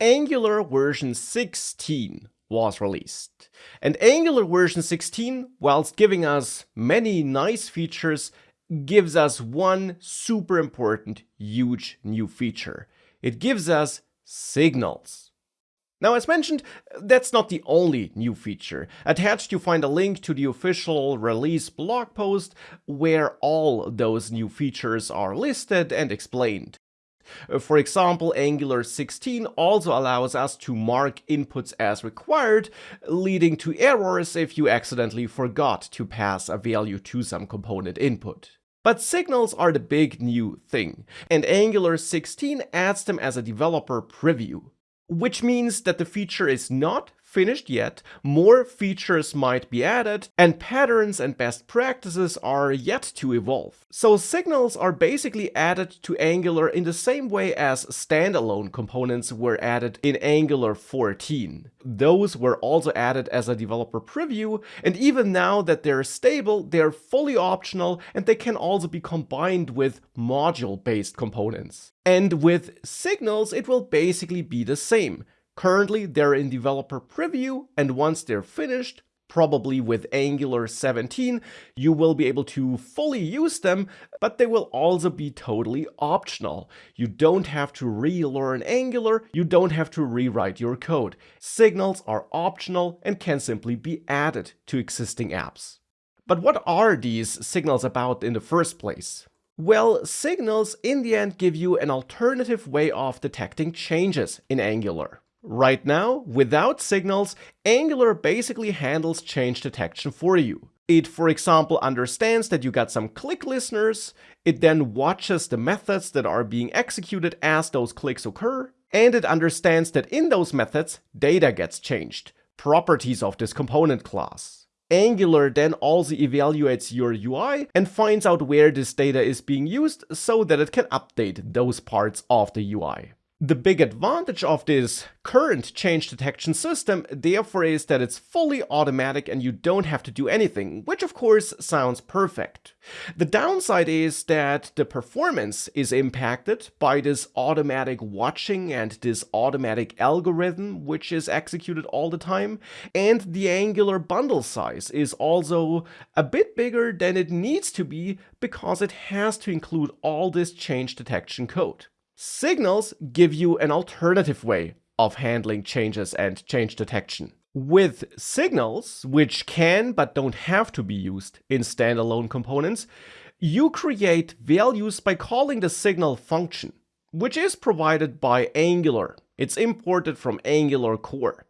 Angular version 16 was released. And Angular version 16, whilst giving us many nice features, gives us one super important, huge new feature. It gives us signals. Now, as mentioned, that's not the only new feature. Attached you find a link to the official release blog post where all those new features are listed and explained. Uh, for example, Angular 16 also allows us to mark inputs as required, leading to errors if you accidentally forgot to pass a value to some component input. But signals are the big new thing, and Angular 16 adds them as a developer preview. Which means that the feature is not finished yet, more features might be added, and patterns and best practices are yet to evolve. So signals are basically added to Angular in the same way as standalone components were added in Angular 14. Those were also added as a developer preview, and even now that they're stable, they're fully optional and they can also be combined with module-based components. And with signals, it will basically be the same. Currently, they're in developer preview, and once they're finished, probably with Angular 17, you will be able to fully use them, but they will also be totally optional. You don't have to relearn Angular, you don't have to rewrite your code. Signals are optional and can simply be added to existing apps. But what are these signals about in the first place? Well, signals in the end give you an alternative way of detecting changes in Angular. Right now, without signals, Angular basically handles change detection for you. It, for example, understands that you got some click listeners, it then watches the methods that are being executed as those clicks occur, and it understands that in those methods, data gets changed, properties of this component class. Angular then also evaluates your UI and finds out where this data is being used so that it can update those parts of the UI. The big advantage of this current change detection system therefore is that it's fully automatic and you don't have to do anything, which of course sounds perfect. The downside is that the performance is impacted by this automatic watching and this automatic algorithm which is executed all the time, and the Angular bundle size is also a bit bigger than it needs to be because it has to include all this change detection code. Signals give you an alternative way of handling changes and change detection. With signals, which can but don't have to be used in standalone components, you create values by calling the signal function, which is provided by Angular. It's imported from Angular core.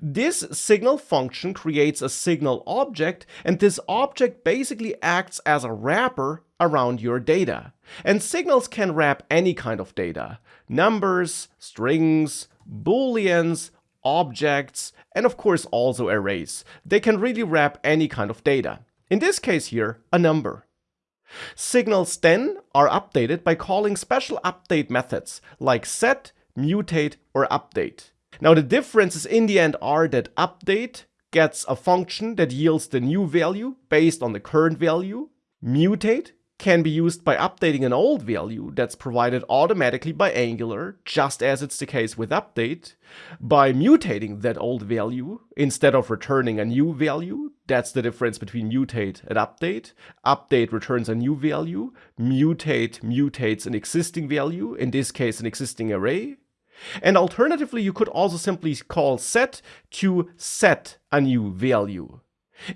This signal function creates a signal object, and this object basically acts as a wrapper around your data. And signals can wrap any kind of data. Numbers, strings, booleans, objects, and of course also arrays. They can really wrap any kind of data. In this case here, a number. Signals then are updated by calling special update methods like set, mutate, or update. Now the differences in the end are that update gets a function that yields the new value based on the current value. Mutate can be used by updating an old value that's provided automatically by Angular, just as it's the case with update, by mutating that old value instead of returning a new value. That's the difference between mutate and update. Update returns a new value, mutate mutates an existing value, in this case an existing array. And alternatively, you could also simply call set to set a new value.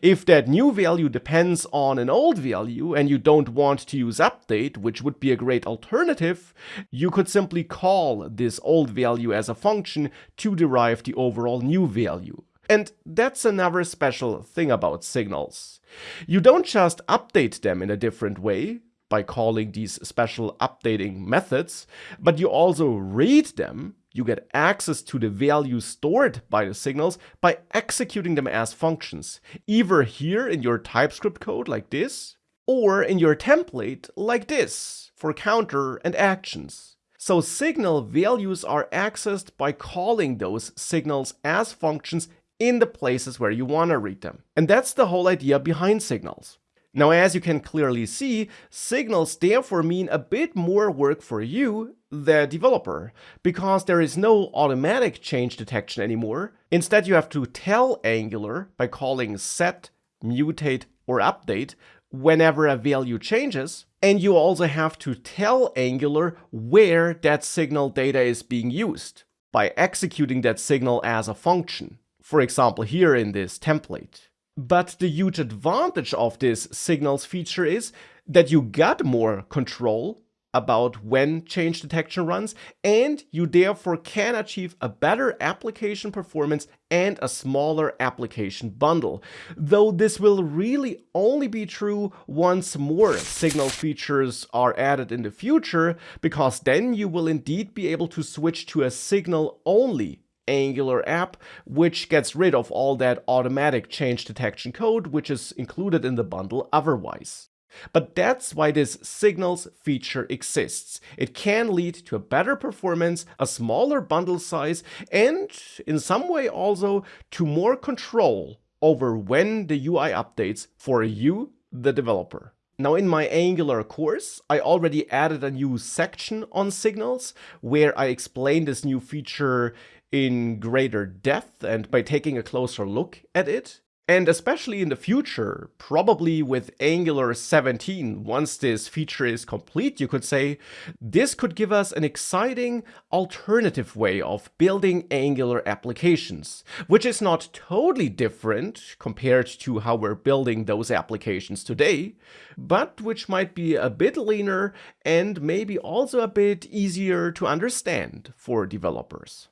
If that new value depends on an old value and you don't want to use update, which would be a great alternative, you could simply call this old value as a function to derive the overall new value. And that's another special thing about signals. You don't just update them in a different way, by calling these special updating methods, but you also read them you get access to the values stored by the signals by executing them as functions, either here in your TypeScript code like this, or in your template like this for counter and actions. So signal values are accessed by calling those signals as functions in the places where you want to read them. And that's the whole idea behind signals. Now, as you can clearly see, signals therefore mean a bit more work for you, the developer, because there is no automatic change detection anymore. Instead, you have to tell Angular by calling set, mutate, or update whenever a value changes. And you also have to tell Angular where that signal data is being used by executing that signal as a function. For example, here in this template. But the huge advantage of this signals feature is that you got more control about when change detection runs, and you therefore can achieve a better application performance and a smaller application bundle. Though this will really only be true once more signal features are added in the future, because then you will indeed be able to switch to a signal only Angular app, which gets rid of all that automatic change detection code, which is included in the bundle otherwise. But that's why this signals feature exists. It can lead to a better performance, a smaller bundle size, and in some way also to more control over when the UI updates for you, the developer. Now in my Angular course, I already added a new section on signals where I explain this new feature in greater depth and by taking a closer look at it. And especially in the future, probably with Angular 17, once this feature is complete, you could say, this could give us an exciting alternative way of building Angular applications, which is not totally different compared to how we're building those applications today, but which might be a bit leaner and maybe also a bit easier to understand for developers.